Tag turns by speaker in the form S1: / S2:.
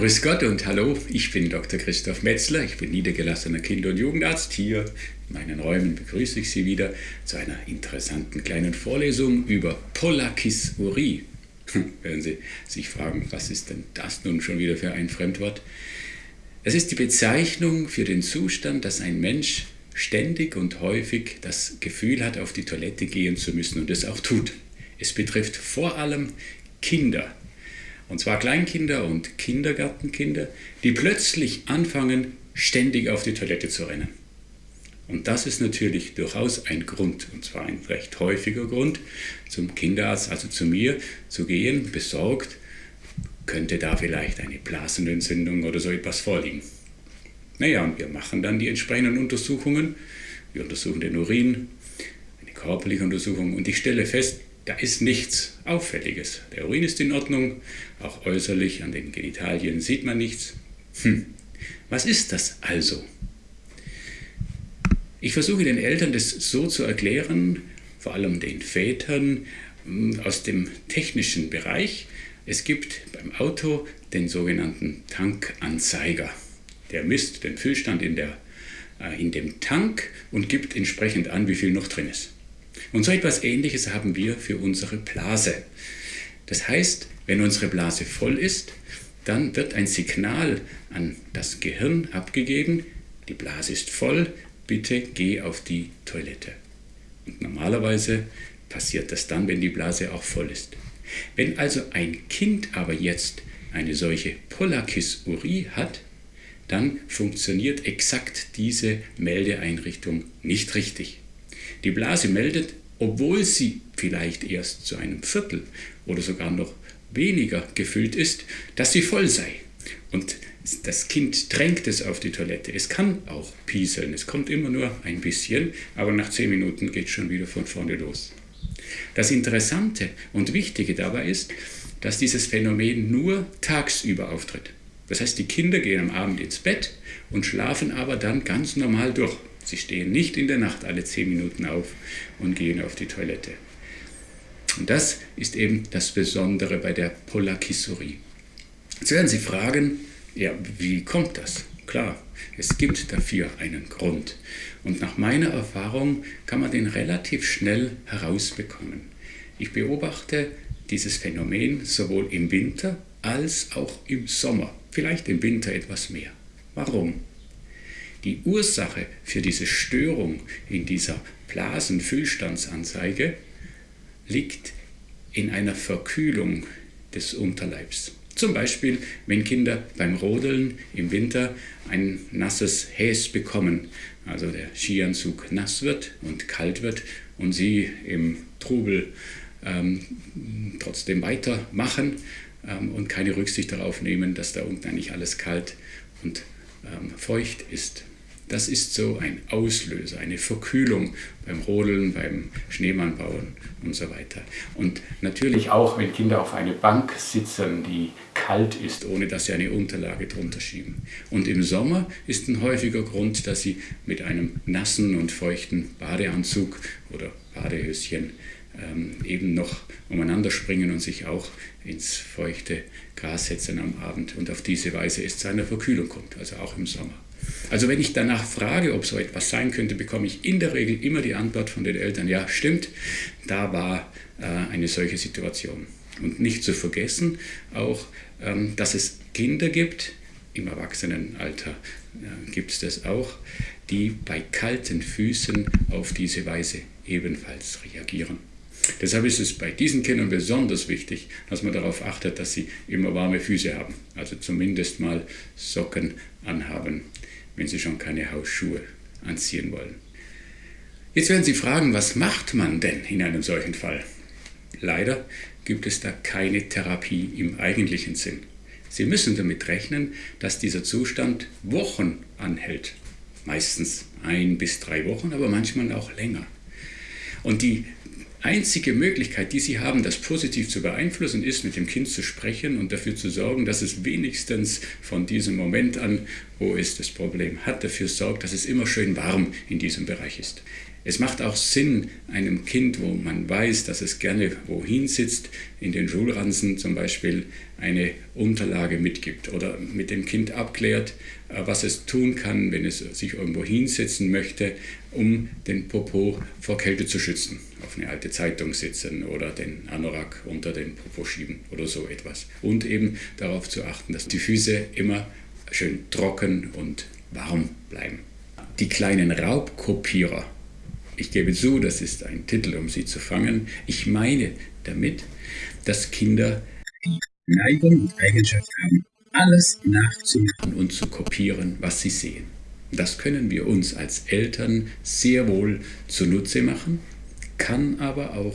S1: Grüß Gott und hallo, ich bin Dr. Christoph Metzler, ich bin niedergelassener Kinder- und Jugendarzt. Hier in meinen Räumen begrüße ich Sie wieder zu einer interessanten kleinen Vorlesung über Polakisurie. Werden Sie sich fragen, was ist denn das nun schon wieder für ein Fremdwort? Es ist die Bezeichnung für den Zustand, dass ein Mensch ständig und häufig das Gefühl hat, auf die Toilette gehen zu müssen und es auch tut. Es betrifft vor allem Kinder, und zwar Kleinkinder und Kindergartenkinder, die plötzlich anfangen, ständig auf die Toilette zu rennen. Und das ist natürlich durchaus ein Grund, und zwar ein recht häufiger Grund, zum Kinderarzt, also zu mir, zu gehen, besorgt, könnte da vielleicht eine Blasenentzündung oder so etwas vorliegen. Naja, und wir machen dann die entsprechenden Untersuchungen. Wir untersuchen den Urin, eine körperliche Untersuchung, und ich stelle fest, da ist nichts Auffälliges. Der Urin ist in Ordnung, auch äußerlich an den Genitalien sieht man nichts. Hm. Was ist das also? Ich versuche den Eltern das so zu erklären, vor allem den Vätern hm, aus dem technischen Bereich. Es gibt beim Auto den sogenannten Tankanzeiger. Der misst den Füllstand in, der, äh, in dem Tank und gibt entsprechend an, wie viel noch drin ist. Und so etwas Ähnliches haben wir für unsere Blase. Das heißt, wenn unsere Blase voll ist, dann wird ein Signal an das Gehirn abgegeben, die Blase ist voll, bitte geh auf die Toilette. Und normalerweise passiert das dann, wenn die Blase auch voll ist. Wenn also ein Kind aber jetzt eine solche Polakisurie hat, dann funktioniert exakt diese Meldeeinrichtung nicht richtig. Die Blase meldet, obwohl sie vielleicht erst zu einem Viertel oder sogar noch weniger gefüllt ist, dass sie voll sei. Und das Kind drängt es auf die Toilette. Es kann auch pieseln, es kommt immer nur ein bisschen, aber nach zehn Minuten geht es schon wieder von vorne los. Das Interessante und Wichtige dabei ist, dass dieses Phänomen nur tagsüber auftritt. Das heißt, die Kinder gehen am Abend ins Bett und schlafen aber dann ganz normal durch. Sie stehen nicht in der Nacht alle zehn Minuten auf und gehen auf die Toilette. Und das ist eben das Besondere bei der Polakisurie. Jetzt werden Sie fragen, ja, wie kommt das? Klar, es gibt dafür einen Grund. Und nach meiner Erfahrung kann man den relativ schnell herausbekommen. Ich beobachte dieses Phänomen sowohl im Winter als auch im Sommer. Vielleicht im Winter etwas mehr. Warum? Die Ursache für diese Störung in dieser Blasenfüllstandsanzeige liegt in einer Verkühlung des Unterleibs. Zum Beispiel, wenn Kinder beim Rodeln im Winter ein nasses Häs bekommen, also der Skianzug nass wird und kalt wird und sie im Trubel ähm, trotzdem weitermachen ähm, und keine Rücksicht darauf nehmen, dass da unten eigentlich alles kalt und ähm, feucht ist. Das ist so ein Auslöser, eine Verkühlung beim Rodeln, beim Schneemannbauen und so weiter. Und natürlich auch, wenn Kinder auf eine Bank sitzen, die kalt ist, ohne dass sie eine Unterlage drunter schieben. Und im Sommer ist ein häufiger Grund, dass sie mit einem nassen und feuchten Badeanzug oder Badehöschen ähm, eben noch umeinander springen und sich auch ins feuchte Gras setzen am Abend und auf diese Weise es zu einer Verkühlung kommt, also auch im Sommer. Also wenn ich danach frage, ob so etwas sein könnte, bekomme ich in der Regel immer die Antwort von den Eltern, ja stimmt, da war äh, eine solche Situation. Und nicht zu vergessen auch, ähm, dass es Kinder gibt, im Erwachsenenalter äh, gibt es das auch, die bei kalten Füßen auf diese Weise ebenfalls reagieren. Deshalb ist es bei diesen Kindern besonders wichtig, dass man darauf achtet, dass sie immer warme Füße haben. Also zumindest mal Socken anhaben wenn Sie schon keine Hausschuhe anziehen wollen. Jetzt werden Sie fragen, was macht man denn in einem solchen Fall? Leider gibt es da keine Therapie im eigentlichen Sinn. Sie müssen damit rechnen, dass dieser Zustand Wochen anhält. Meistens ein bis drei Wochen, aber manchmal auch länger. Und die einzige Möglichkeit, die Sie haben, das positiv zu beeinflussen, ist, mit dem Kind zu sprechen und dafür zu sorgen, dass es wenigstens von diesem Moment an, wo es das Problem hat, dafür sorgt, dass es immer schön warm in diesem Bereich ist. Es macht auch Sinn, einem Kind, wo man weiß, dass es gerne wohin sitzt, in den Schulranzen zum Beispiel eine Unterlage mitgibt oder mit dem Kind abklärt, äh, was es tun kann, wenn es sich irgendwo hinsetzen möchte, um den Popo vor Kälte zu schützen. Auf eine alte Zeitung sitzen oder den Anorak unter den Popo schieben oder so etwas. Und eben darauf zu achten, dass die Füße immer schön trocken und warm bleiben. Die kleinen Raubkopierer ich gebe zu, das ist ein Titel, um sie zu fangen. Ich meine damit, dass Kinder die Neigung und Eigenschaft haben, alles nachzumachen und zu kopieren, was sie sehen. Das können wir uns als Eltern sehr wohl zunutze machen, kann aber auch